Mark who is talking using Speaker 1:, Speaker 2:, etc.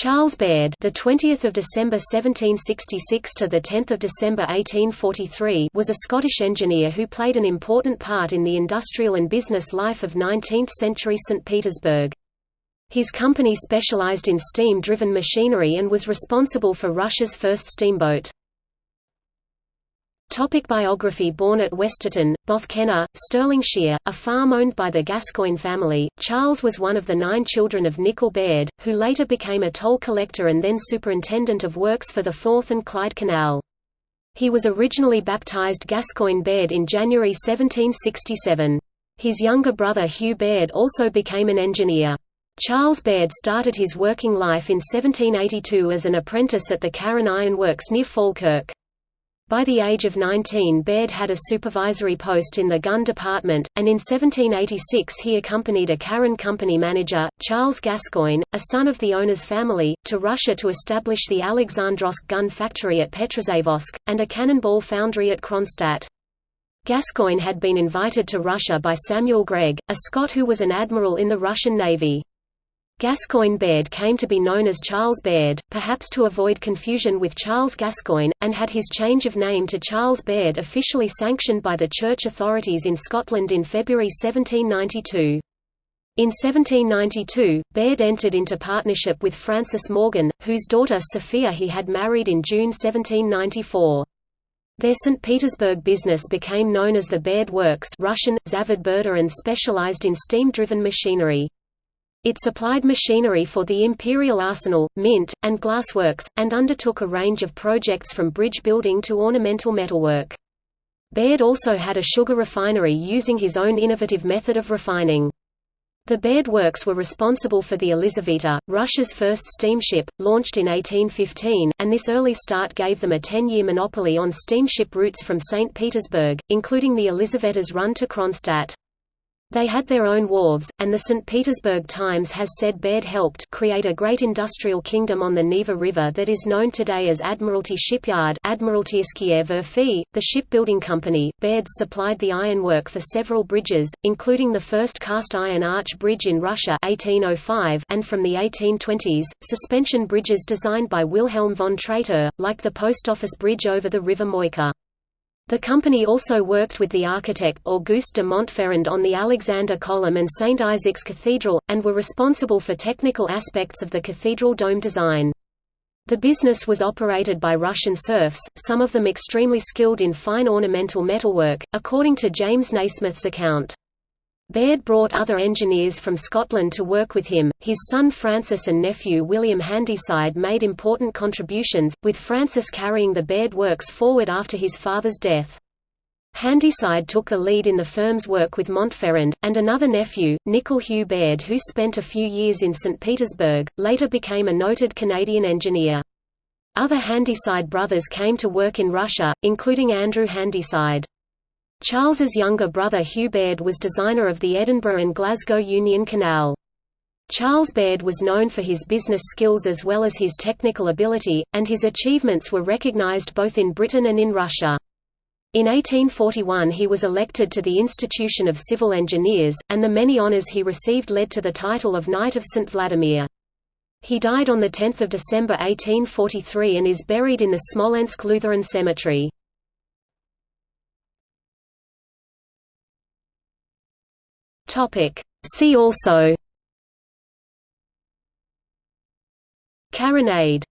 Speaker 1: Charles Baird, the 20th of December 1766 to the 10th of December 1843, was a Scottish engineer who played an important part in the industrial and business life of 19th-century St Petersburg. His company specialized in steam-driven machinery and was responsible for Russia's first steamboat. Topic biography Born at Westerton, Bothkennar, Stirlingshire, a farm owned by the Gascoigne family, Charles was one of the nine children of Nicol Baird, who later became a toll collector and then superintendent of works for the Forth and Clyde Canal. He was originally baptised Gascoigne Baird in January 1767. His younger brother Hugh Baird also became an engineer. Charles Baird started his working life in 1782 as an apprentice at the Carron Iron Works near Falkirk. By the age of 19 Baird had a supervisory post in the gun department, and in 1786 he accompanied a Carron company manager, Charles Gascoigne, a son of the owner's family, to Russia to establish the Alexandrovsk gun factory at Petrozavodsk, and a cannonball foundry at Kronstadt. Gascoigne had been invited to Russia by Samuel Greig, a Scot who was an admiral in the Russian Navy. Gascoigne Baird came to be known as Charles Baird, perhaps to avoid confusion with Charles Gascoigne, and had his change of name to Charles Baird officially sanctioned by the church authorities in Scotland in February 1792. In 1792, Baird entered into partnership with Francis Morgan, whose daughter Sophia he had married in June 1794. Their St. Petersburg business became known as the Baird Works Russian, Zavod Berda and specialized in steam-driven machinery. It supplied machinery for the Imperial Arsenal, Mint, and glassworks, and undertook a range of projects from bridge building to ornamental metalwork. Baird also had a sugar refinery using his own innovative method of refining. The Baird Works were responsible for the Elizaveta, Russia's first steamship, launched in 1815, and this early start gave them a ten-year monopoly on steamship routes from St. Petersburg, including the Elizaveta's run to Kronstadt. They had their own wharves, and the St. Petersburg Times has said Baird helped create a great industrial kingdom on the Neva River that is known today as Admiralty Shipyard the shipbuilding company. Baird supplied the ironwork for several bridges, including the first cast-iron arch bridge in Russia 1805 and from the 1820s, suspension bridges designed by Wilhelm von Traitteur, like the post office bridge over the River Moika. The company also worked with the architect Auguste de Montferrand on the Alexander Column and St. Isaac's Cathedral, and were responsible for technical aspects of the cathedral dome design. The business was operated by Russian serfs, some of them extremely skilled in fine ornamental metalwork, according to James Nasmyth's account. Baird brought other engineers from Scotland to work with him. His son Francis and nephew William Handyside made important contributions, with Francis carrying the Baird works forward after his father's death. Handyside took the lead in the firm's work with Montferrand, and another nephew, Nicol Hugh Baird who spent a few years in St. Petersburg, later became a noted Canadian engineer. Other Handyside brothers came to work in Russia, including Andrew Handyside. Charles's younger brother Hugh Baird was designer of the Edinburgh and Glasgow Union Canal. Charles Baird was known for his business skills as well as his technical ability, and his achievements were recognised both in Britain and in Russia. In 1841 he was elected to the Institution of Civil Engineers, and the many honours he received led to the title of Knight of St. Vladimir. He died on 10 December 1843 and is buried in the Smolensk Lutheran Cemetery. Topic. See also Carronade